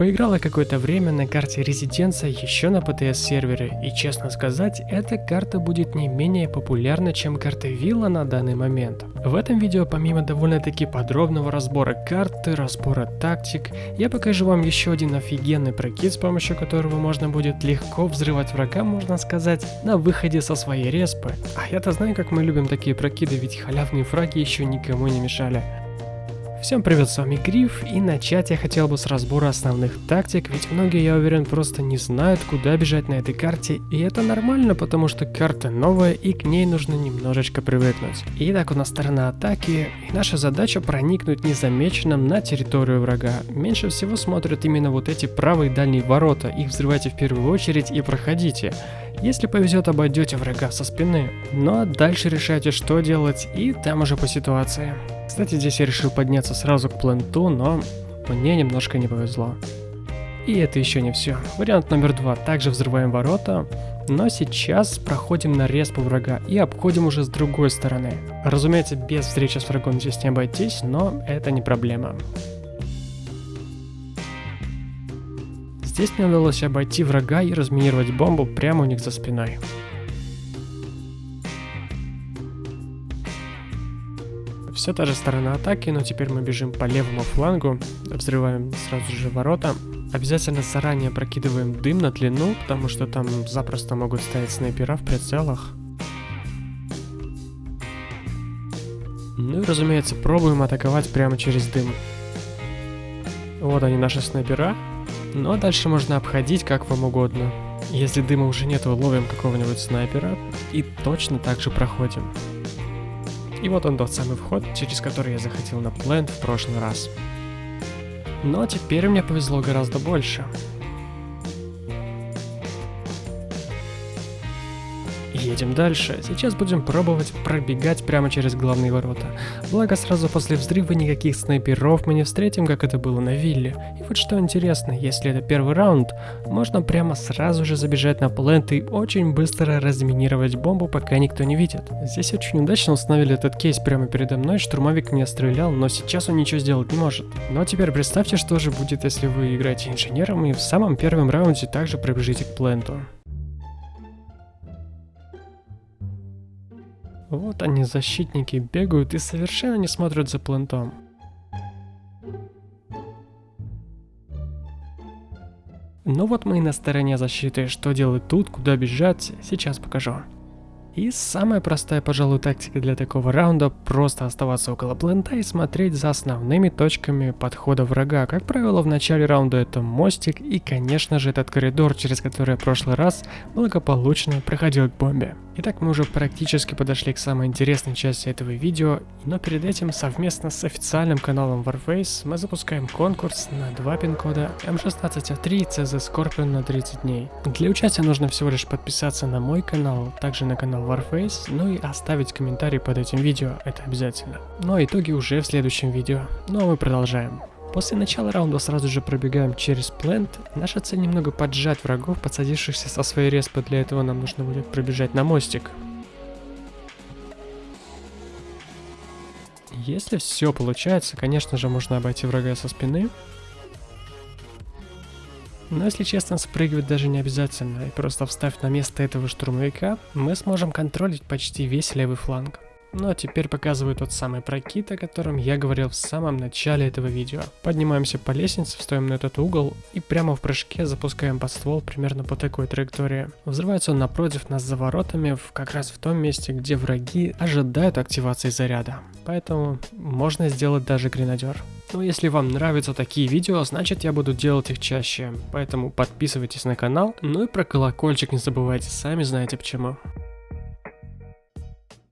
Поиграла какое-то время на карте Резиденция еще на ПТС сервере, и честно сказать, эта карта будет не менее популярна, чем карта Вилла на данный момент. В этом видео помимо довольно-таки подробного разбора карты, разбора тактик, я покажу вам еще один офигенный прокид, с помощью которого можно будет легко взрывать врага, можно сказать, на выходе со своей респы. А я-то знаю, как мы любим такие прокиды, ведь халявные фраги еще никому не мешали. Всем привет, с вами Гриф, и начать я хотел бы с разбора основных тактик, ведь многие, я уверен, просто не знают, куда бежать на этой карте, и это нормально, потому что карта новая, и к ней нужно немножечко привыкнуть. Итак, у нас сторона атаки, и наша задача проникнуть незамеченным на территорию врага. Меньше всего смотрят именно вот эти правые дальние ворота, их взрывайте в первую очередь и проходите. Если повезет, обойдете врага со спины. Ну а дальше решайте, что делать, и там уже по ситуации. Кстати, здесь я решил подняться сразу к пленту, но мне немножко не повезло. И это еще не все. Вариант номер два. Также взрываем ворота, но сейчас проходим на респу врага и обходим уже с другой стороны. Разумеется, без встречи с врагом здесь не обойтись, но это не проблема. Здесь мне удалось обойти врага и разминировать бомбу прямо у них за спиной. Все та же сторона атаки, но теперь мы бежим по левому флангу, взрываем сразу же ворота. Обязательно заранее прокидываем дым на длину, потому что там запросто могут стоять снайпера в прицелах. Ну и разумеется, пробуем атаковать прямо через дым. Вот они наши снайпера. А дальше можно обходить как вам угодно. Если дыма уже нет, ловим какого-нибудь снайпера и точно так же проходим. И вот он тот самый вход, через который я заходил на плент в прошлый раз. Но теперь мне повезло гораздо больше. Едем дальше. Сейчас будем пробовать пробегать прямо через главные ворота. Благо сразу после взрыва никаких снайперов мы не встретим, как это было на вилле. И вот что интересно, если это первый раунд, можно прямо сразу же забежать на плент и очень быстро разминировать бомбу, пока никто не видит. Здесь очень удачно установили этот кейс прямо передо мной, штурмовик меня стрелял, но сейчас он ничего сделать не может. Но теперь представьте, что же будет, если вы играете инженером и в самом первом раунде также пробежите к пленту. Вот они, защитники, бегают и совершенно не смотрят за плентом. Ну вот мы и на стороне защиты. Что делать тут, куда бежать, сейчас покажу. И самая простая, пожалуй, тактика для такого раунда – просто оставаться около плента и смотреть за основными точками подхода врага. Как правило, в начале раунда это мостик и, конечно же, этот коридор, через который я в прошлый раз благополучно проходил к бомбе. Итак, мы уже практически подошли к самой интересной части этого видео, но перед этим совместно с официальным каналом Warface мы запускаем конкурс на два пин-кода M16A3 и CZ Scorpion на 30 дней. Для участия нужно всего лишь подписаться на мой канал, также на канал Warface, ну и оставить комментарий под этим видео, это обязательно. Но ну а итоги уже в следующем видео. Ну а мы продолжаем. После начала раунда сразу же пробегаем через плент. Наша цель немного поджать врагов, подсадившихся со своей респы. Для этого нам нужно будет пробежать на мостик. Если все получается, конечно же, можно обойти врага со спины. Но если честно, спрыгивать даже не обязательно, и просто встав на место этого штурмовика, мы сможем контролить почти весь левый фланг. Ну а теперь показываю тот самый прокид, о котором я говорил в самом начале этого видео. Поднимаемся по лестнице, встаем на этот угол и прямо в прыжке запускаем под ствол примерно по такой траектории. Взрывается он напротив нас за воротами, как раз в том месте, где враги ожидают активации заряда. Поэтому можно сделать даже гренадер. Ну если вам нравятся такие видео, значит я буду делать их чаще. Поэтому подписывайтесь на канал, ну и про колокольчик не забывайте, сами знаете почему.